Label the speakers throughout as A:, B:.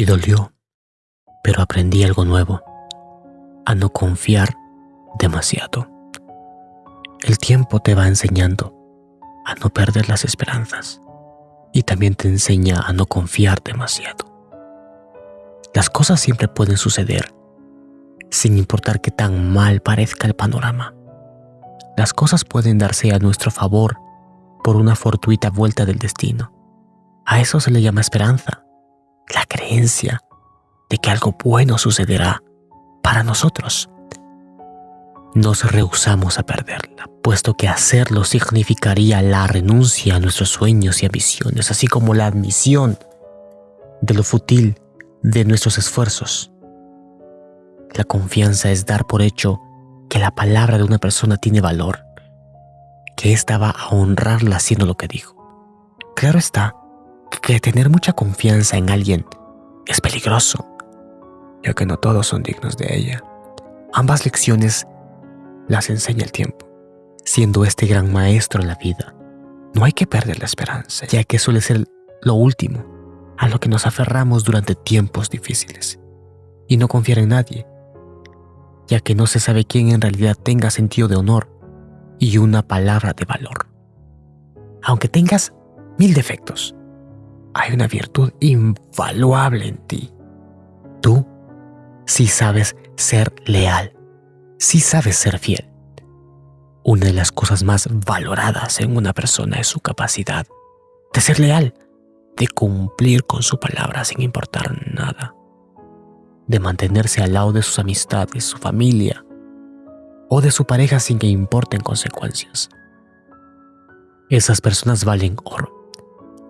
A: Y dolió, pero aprendí algo nuevo, a no confiar demasiado. El tiempo te va enseñando a no perder las esperanzas y también te enseña a no confiar demasiado. Las cosas siempre pueden suceder sin importar qué tan mal parezca el panorama. Las cosas pueden darse a nuestro favor por una fortuita vuelta del destino. A eso se le llama esperanza, la creencia de que algo bueno sucederá para nosotros. Nos rehusamos a perderla, puesto que hacerlo significaría la renuncia a nuestros sueños y ambiciones, así como la admisión de lo fútil de nuestros esfuerzos. La confianza es dar por hecho que la palabra de una persona tiene valor, que ésta va a honrarla haciendo lo que dijo. Claro está que tener mucha confianza en alguien es peligroso, ya que no todos son dignos de ella. Ambas lecciones las enseña el tiempo, siendo este gran maestro en la vida. No hay que perder la esperanza, ya que suele ser lo último a lo que nos aferramos durante tiempos difíciles. Y no confiar en nadie, ya que no se sabe quién en realidad tenga sentido de honor y una palabra de valor. Aunque tengas mil defectos, hay una virtud invaluable en ti. Tú sí sabes ser leal, sí sabes ser fiel. Una de las cosas más valoradas en una persona es su capacidad de ser leal, de cumplir con su palabra sin importar nada, de mantenerse al lado de sus amistades, su familia o de su pareja sin que importen consecuencias. Esas personas valen oro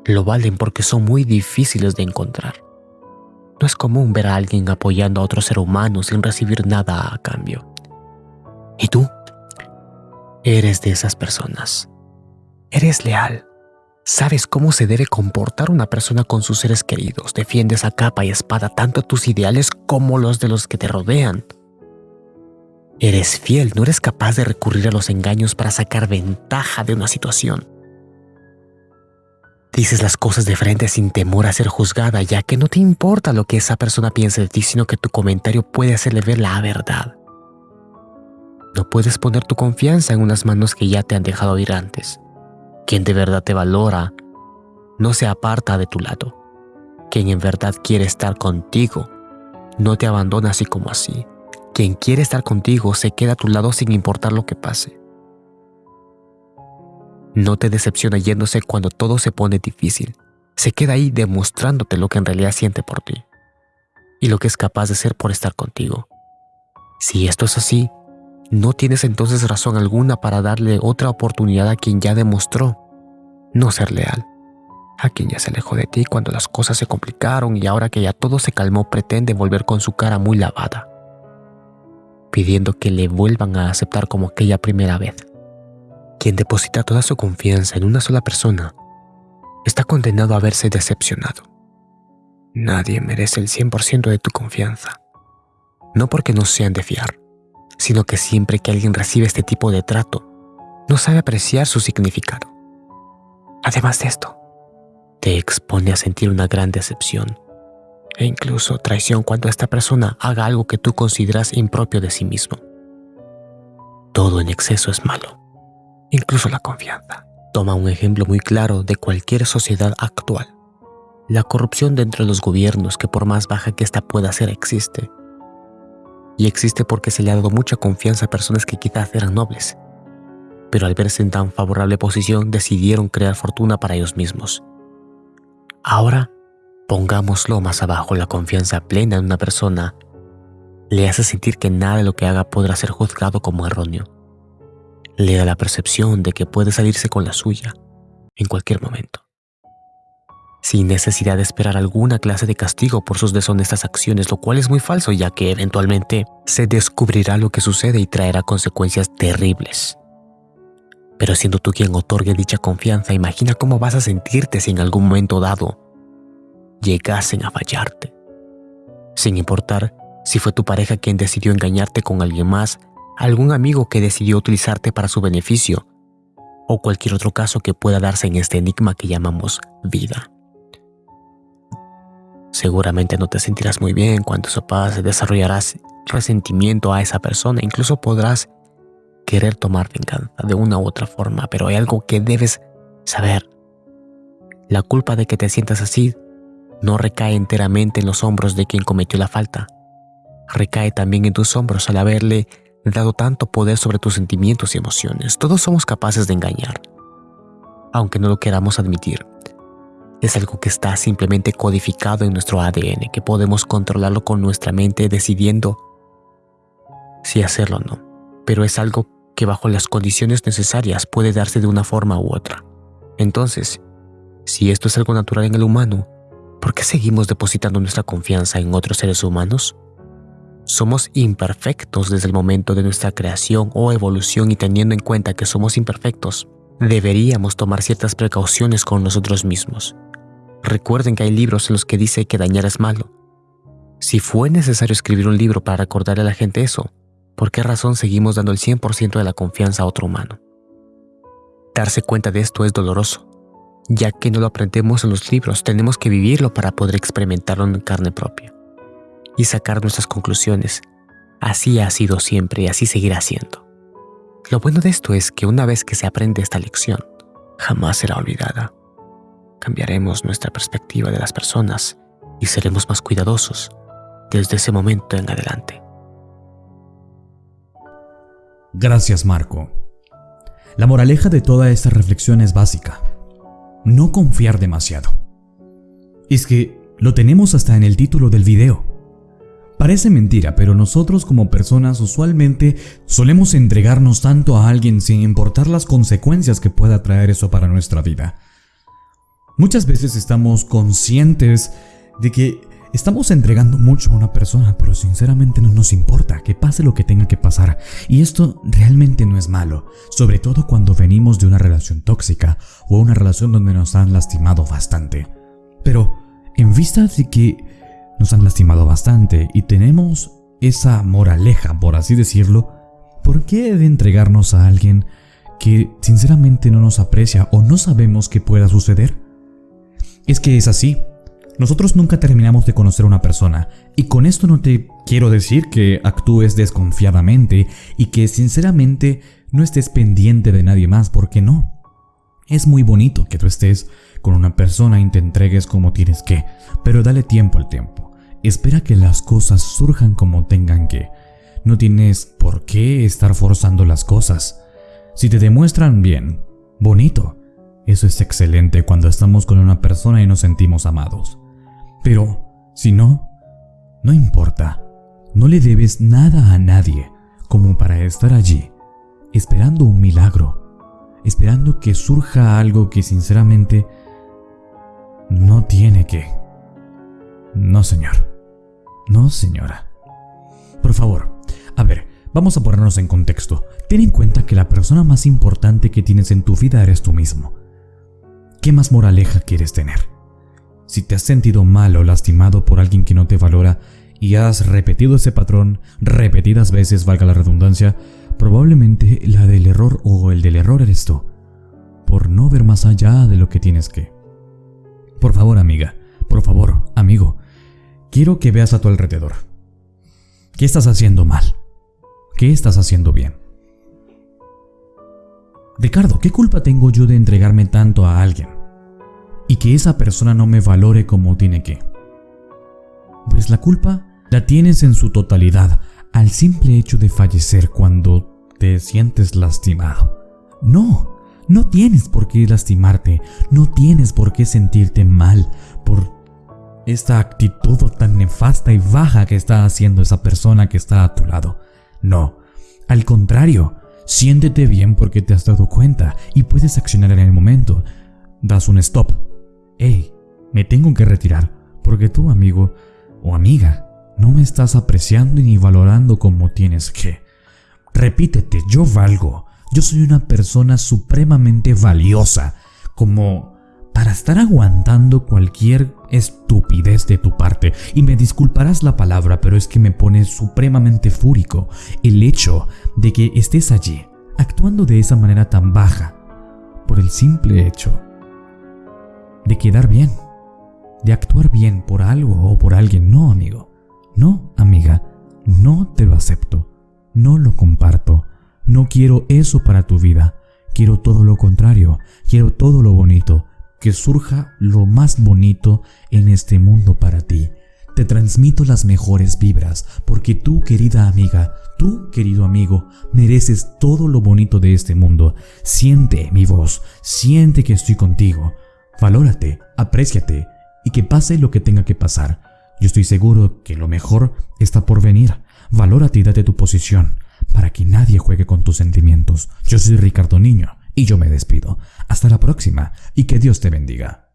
A: lo valen porque son muy difíciles de encontrar. No es común ver a alguien apoyando a otro ser humano sin recibir nada a cambio. ¿Y tú? Eres de esas personas. Eres leal. Sabes cómo se debe comportar una persona con sus seres queridos. Defiendes a capa y espada tanto tus ideales como los de los que te rodean. Eres fiel, no eres capaz de recurrir a los engaños para sacar ventaja de una situación. Dices las cosas de frente sin temor a ser juzgada, ya que no te importa lo que esa persona piense de ti, sino que tu comentario puede hacerle ver la verdad. No puedes poner tu confianza en unas manos que ya te han dejado ir antes. Quien de verdad te valora no se aparta de tu lado. Quien en verdad quiere estar contigo no te abandona así como así. Quien quiere estar contigo se queda a tu lado sin importar lo que pase. No te decepciona yéndose cuando todo se pone difícil. Se queda ahí demostrándote lo que en realidad siente por ti y lo que es capaz de ser por estar contigo. Si esto es así, no tienes entonces razón alguna para darle otra oportunidad a quien ya demostró no ser leal, a quien ya se alejó de ti cuando las cosas se complicaron y ahora que ya todo se calmó pretende volver con su cara muy lavada, pidiendo que le vuelvan a aceptar como aquella primera vez. Quien deposita toda su confianza en una sola persona está condenado a verse decepcionado. Nadie merece el 100% de tu confianza. No porque no sean de fiar, sino que siempre que alguien recibe este tipo de trato, no sabe apreciar su significado. Además de esto, te expone a sentir una gran decepción e incluso traición cuando esta persona haga algo que tú consideras impropio de sí mismo. Todo en exceso es malo incluso la confianza. Toma un ejemplo muy claro de cualquier sociedad actual. La corrupción dentro de los gobiernos, que por más baja que ésta pueda ser, existe. Y existe porque se le ha dado mucha confianza a personas que quizás eran nobles, pero al verse en tan favorable posición decidieron crear fortuna para ellos mismos. Ahora, pongámoslo más abajo, la confianza plena en una persona le hace sentir que nada de lo que haga podrá ser juzgado como erróneo le da la percepción de que puede salirse con la suya en cualquier momento, sin necesidad de esperar alguna clase de castigo por sus deshonestas acciones, lo cual es muy falso ya que eventualmente se descubrirá lo que sucede y traerá consecuencias terribles. Pero siendo tú quien otorgue dicha confianza, imagina cómo vas a sentirte si en algún momento dado llegasen a fallarte. Sin importar si fue tu pareja quien decidió engañarte con alguien más algún amigo que decidió utilizarte para su beneficio o cualquier otro caso que pueda darse en este enigma que llamamos vida. Seguramente no te sentirás muy bien cuando eso pase, desarrollarás resentimiento a esa persona, incluso podrás querer tomar venganza de una u otra forma, pero hay algo que debes saber. La culpa de que te sientas así no recae enteramente en los hombros de quien cometió la falta, recae también en tus hombros al haberle dado tanto poder sobre tus sentimientos y emociones. Todos somos capaces de engañar, aunque no lo queramos admitir. Es algo que está simplemente codificado en nuestro ADN, que podemos controlarlo con nuestra mente decidiendo si hacerlo o no. Pero es algo que bajo las condiciones necesarias puede darse de una forma u otra. Entonces, si esto es algo natural en el humano, ¿por qué seguimos depositando nuestra confianza en otros seres humanos? Somos imperfectos desde el momento de nuestra creación o evolución y teniendo en cuenta que somos imperfectos, deberíamos tomar ciertas precauciones con nosotros mismos. Recuerden que hay libros en los que dice que dañar es malo. Si fue necesario escribir un libro para recordarle a la gente eso, ¿por qué razón seguimos dando el 100% de la confianza a otro humano? Darse cuenta de esto es doloroso, ya que no lo aprendemos en los libros, tenemos que vivirlo para poder experimentarlo en carne propia y sacar nuestras conclusiones. Así ha sido siempre y así seguirá siendo. Lo bueno de esto es que una vez que se aprende esta lección, jamás será olvidada. Cambiaremos nuestra perspectiva de las personas y seremos más cuidadosos desde ese momento en adelante.
B: Gracias Marco. La moraleja de toda esta reflexión es básica. No confiar demasiado. Es que lo tenemos hasta en el título del video. Parece mentira, pero nosotros como personas usualmente solemos entregarnos tanto a alguien sin importar las consecuencias que pueda traer eso para nuestra vida. Muchas veces estamos conscientes de que estamos entregando mucho a una persona, pero sinceramente no nos importa que pase lo que tenga que pasar. Y esto realmente no es malo, sobre todo cuando venimos de una relación tóxica o una relación donde nos han lastimado bastante. Pero, en vista de que nos han lastimado bastante y tenemos esa moraleja, por así decirlo, ¿por qué de entregarnos a alguien que sinceramente no nos aprecia o no sabemos que pueda suceder? Es que es así. Nosotros nunca terminamos de conocer a una persona y con esto no te quiero decir que actúes desconfiadamente y que sinceramente no estés pendiente de nadie más, porque no. Es muy bonito que tú estés con una persona y te entregues como tienes que, pero dale tiempo al tiempo. Espera que las cosas surjan como tengan que. No tienes por qué estar forzando las cosas. Si te demuestran bien, bonito. Eso es excelente cuando estamos con una persona y nos sentimos amados. Pero, si no, no importa. No le debes nada a nadie como para estar allí, esperando un milagro, esperando que surja algo que sinceramente no tiene que. No, señor. No, señora. Por favor, a ver, vamos a ponernos en contexto. Ten en cuenta que la persona más importante que tienes en tu vida eres tú mismo. ¿Qué más moraleja quieres tener? Si te has sentido mal o lastimado por alguien que no te valora y has repetido ese patrón repetidas veces, valga la redundancia, probablemente la del error o el del error eres tú, por no ver más allá de lo que tienes que. Por favor, amiga, por favor, amigo, quiero que veas a tu alrededor. ¿Qué estás haciendo mal? ¿Qué estás haciendo bien? Ricardo, ¿qué culpa tengo yo de entregarme tanto a alguien? Y que esa persona no me valore como tiene que. Pues la culpa la tienes en su totalidad al simple hecho de fallecer cuando te sientes lastimado. No, no tienes por qué lastimarte, no tienes por qué sentirte mal por esta actitud tan nefasta y baja que está haciendo esa persona que está a tu lado. No, al contrario, siéntete bien porque te has dado cuenta y puedes accionar en el momento. Das un stop. Hey, me tengo que retirar porque tú, amigo o amiga, no me estás apreciando ni valorando como tienes que. Repítete, yo valgo. Yo soy una persona supremamente valiosa, como para estar aguantando cualquier estupidez de tu parte. Y me disculparás la palabra, pero es que me pone supremamente fúrico el hecho de que estés allí, actuando de esa manera tan baja, por el simple hecho de quedar bien, de actuar bien por algo o por alguien. No, amigo. No, amiga. No te lo acepto. No lo comparto. No quiero eso para tu vida. Quiero todo lo contrario. Quiero todo lo bonito. Que surja lo más bonito en este mundo para ti. Te transmito las mejores vibras porque tú, querida amiga, tú, querido amigo, mereces todo lo bonito de este mundo. Siente mi voz, siente que estoy contigo. Valórate, apréciate y que pase lo que tenga que pasar. Yo estoy seguro que lo mejor está por venir. Valórate y date tu posición para que nadie juegue con tus sentimientos. Yo soy Ricardo Niño y yo me despido. Hasta la próxima y que Dios te bendiga.